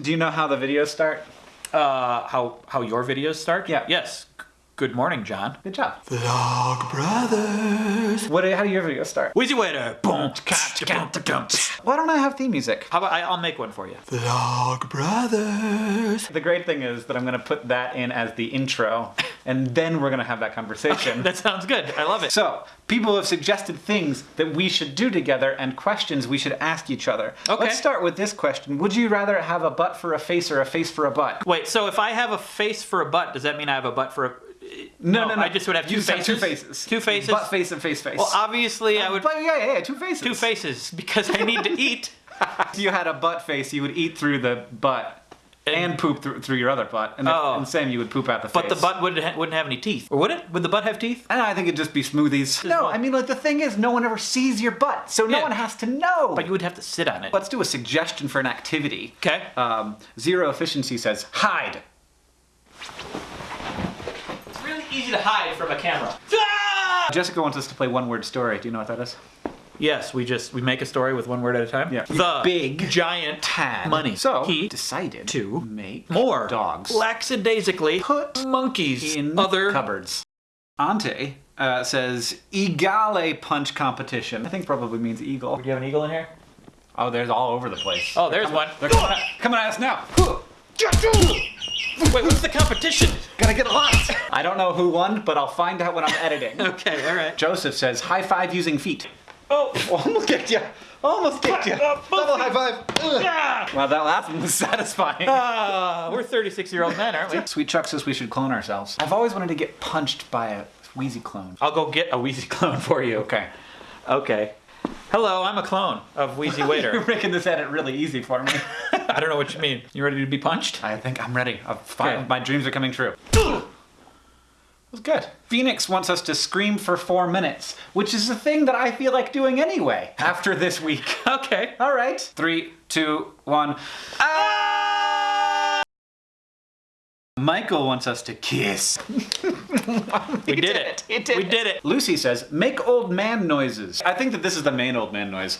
Do you know how the videos start? Uh, how how your videos start? Yeah. Yes. G- Good morning, John. Good job. Vlog Brothers. What? How do your videos start? Wheezy waiter. Boom. Why don't I have theme music? How about I, I'll make one for you. Vlog Brothers. The great thing is that I'm going to put that in as the intro, and then we're going to have that conversation. That sounds good. I love it. So, people have suggested things that we should do together and questions we should ask each other. Okay. Let's start with this question. Would you rather have a butt for a face or a face for a butt? Wait. So if I have a face for a butt, does that mean I have a butt for a? No, no, no. I just would have two You faces. two faces. Two faces. Butt face and face face. Well, obviously I would But yeah, yeah, yeah, two faces. two faces because I need to eat. If you had a butt face, you would eat through the butt and, poop through, through your other butt. And, Oh. and same, you would poop out the But face. But the butt wouldn't ha- wouldn't have any teeth, or would it? Would the butt have teeth? And I think it'd just be smoothies. No, I mean, like, the thing is, no one ever sees your butt, so no Yeah. one has to know. But you would have to sit on it. Let's do a suggestion for an activity. Okay. Um, Zero Efficiency says, hide. It's really easy to hide from a camera. Jessica wants us to play one word story. Do you know what that is? Yes, we just we make a story with one word at a time. Yeah. The Big giant Had money. So, he decided to make more dogs lackadaisically Put monkeys in other cupboards. Ante uh, says, Egale punch competition. I think probably means eagle. Do you have an eagle in here? Oh, there's all over the place. Oh, there's one. They're coming at, coming at us now. Wait, what's the competition? Gotta get lots. I don't know who won, but I'll find out when I'm editing. Okay, all right. Joseph says, high five using feet. Oh, Almost kicked you. Almost kicked you. Uh, both Double high five. Ugh. ah! Well, that last one was satisfying. Ah, we're 36 year old men, aren't we? Sweet Chuck says we should clone ourselves. I've always wanted to get punched by a Wheezy clone. I'll go get a Wheezy clone for you. Okay. Okay. Hello, I'm a clone of Wheezy Waiter. You're Waiter. making this edit really easy for me. I don't know what you mean. You ready to be punched? I think I'm ready. I've fi- Okay. My dreams are coming true. It was good. Phoenix wants us to scream for four minutes, which is a thing that I feel like doing anyway after this week. Okay. All right. Three, two, one. Ah! Michael wants us to kiss. We did it. It did We it. did it. Lucy says, make old man noises. I think that this is the main old man noise.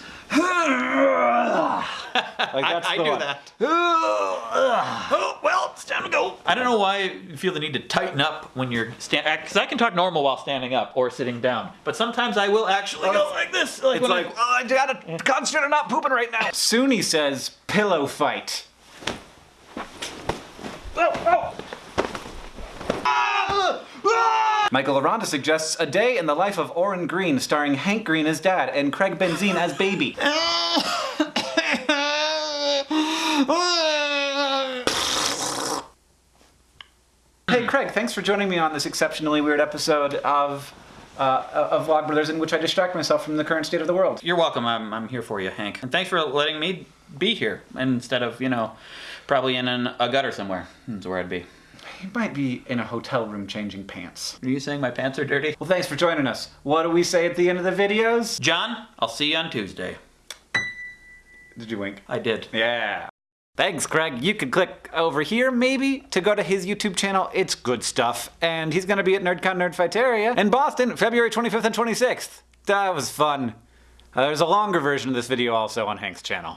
like that's I the do one. that. Oh, well, it's time to go. I don't know why you feel the need to tighten up when you're standing, because uh, I can talk normal while standing up or sitting down. But sometimes I will actually go like this. Like It's when I- like, oh, I gotta concentrate on not pooping right now. Suni says, pillow fight. Oh, oh. Michael Aranda suggests a day in the life of Orin Green, starring Hank Green as dad and Craig Benzine as baby. Hey Craig, thanks for joining me on this exceptionally weird episode of uh, of Vlog Brothers, in which I distract myself from the current state of the world. You're welcome. I'm, I'm here for you, Hank. And thanks for letting me be here instead of, you know, probably in an, a gutter somewhere. That's where I'd be. You might be in a hotel room changing pants. Are you saying my pants are dirty? Well, thanks for joining us. What do we say at the end of the videos? John, I'll see you on Tuesday. Did you wink? I did. Yeah. Thanks, Craig. You could click over here, maybe, to go to his YouTube channel. It's good stuff. And he's gonna be at NerdCon Nerdfighteria in Boston, February 25th and 26th. That was fun. Uh, there's a longer version of this video also on Hank's channel.